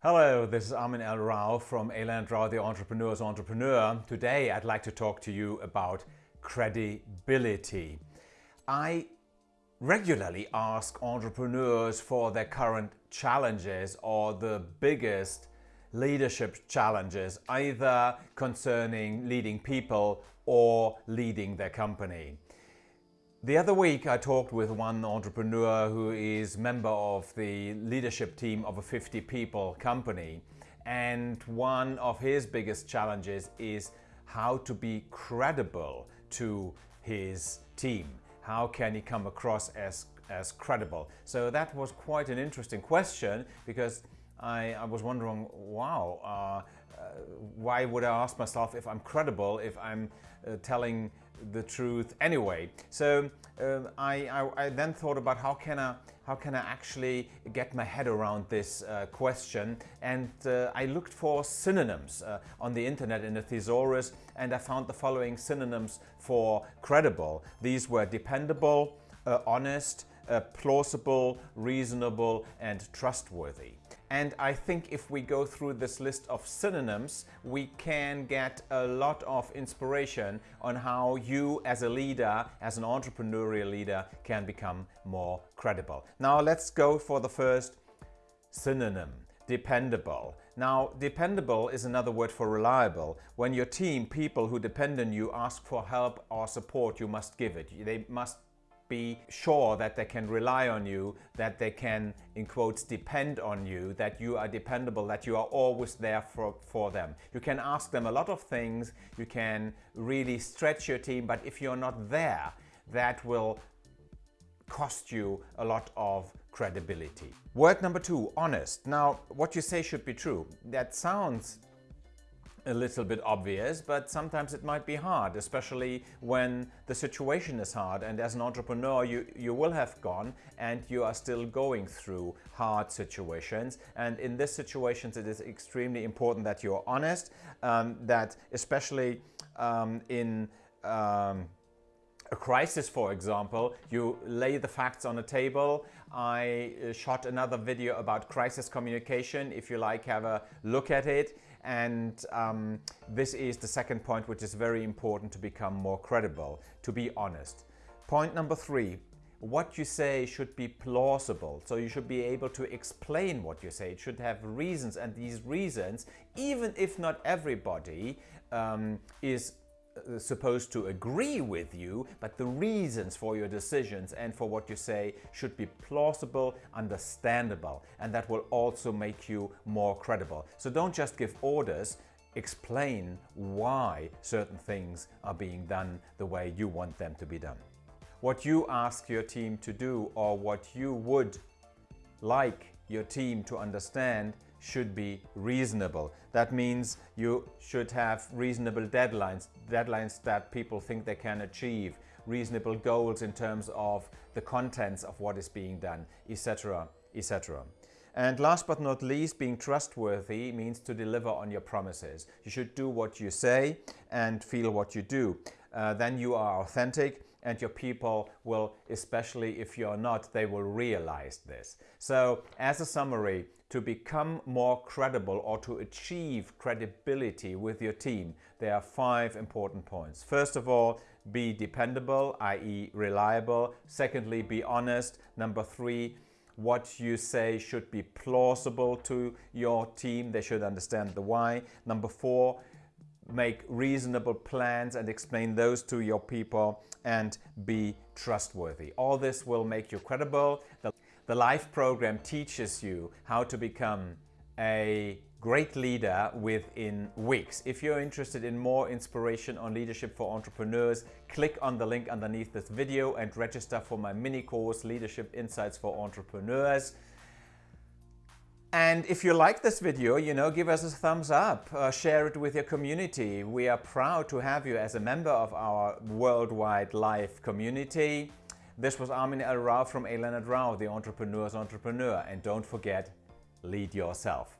Hello, this is Armin L. Rao from Eland Rao, the Entrepreneur's Entrepreneur. Today I'd like to talk to you about credibility. I regularly ask entrepreneurs for their current challenges or the biggest leadership challenges, either concerning leading people or leading their company. The other week I talked with one entrepreneur who is member of the leadership team of a 50 people company and one of his biggest challenges is how to be credible to his team. How can he come across as, as credible? So that was quite an interesting question because I, I was wondering, wow, uh, uh, why would I ask myself if I'm credible if I'm uh, telling the truth anyway. So um, I, I, I, then thought about how can I how can I actually get my head around this uh, question and uh, I looked for synonyms on the internet in a thesaurus and I found the following synonyms for credible. These were dependable, honest, uh, plausible, reasonable and trustworthy. And I think if we go through this list of synonyms, we can get a lot of inspiration on how you as a leader, as an entrepreneurial leader, can become more credible. Now let's go for the first synonym, dependable. Now, dependable is another word for reliable. When your team, people who depend on you, ask for help or support, you must give it. They must be sure that they can rely on you, that they can, in quotes, depend on you, that you are dependable, that you are always there for, for them. You can ask them a lot of things, you can really stretch your team, but if you're not there, that will cost you a lot of credibility. Word number two, honest. Now, what you say should be true. That sounds a little bit obvious, but sometimes it might be hard, especially when the situation is hard. And as an entrepreneur, you, you will have gone and you are still going through hard situations. And in these situations, it is extremely important that you're honest, um, that especially um, in um, a crisis, for example, you lay the facts on the table. I uh, shot another video about crisis communication. If you like, have a look at it. And um, this is the second point, which is very important to become more credible, to be honest. Point number three, what you say should be plausible. So you should be able to explain what you say. It should have reasons and these reasons, even if not everybody um, is supposed to agree with you, but the reasons for your decisions and for what you say should be plausible, understandable, and that will also make you more credible. So don't just give orders, explain why certain things are being done the way you want them to be done. What you ask your team to do or what you would like your team to understand should be reasonable. That means you should have reasonable deadlines, deadlines that people think they can achieve, reasonable goals in terms of the contents of what is being done, etc. etc. And last but not least, being trustworthy means to deliver on your promises. You should do what you say and feel what you do. Uh, then you are authentic and your people will, especially if you're not, they will realize this. So as a summary, to become more credible or to achieve credibility with your team, there are five important points. First of all, be dependable, i.e. reliable. Secondly, be honest. Number three, what you say should be plausible to your team. They should understand the why. Number four, make reasonable plans and explain those to your people and be trustworthy. All this will make you credible. The, the LIFE program teaches you how to become a great leader within weeks. If you're interested in more inspiration on leadership for entrepreneurs, click on the link underneath this video and register for my mini course, Leadership Insights for Entrepreneurs. And if you like this video, you know, give us a thumbs up, uh, share it with your community. We are proud to have you as a member of our worldwide live community. This was Armin L. Rao from A. Leonard Rao, the Entrepreneur's Entrepreneur. And don't forget, lead yourself.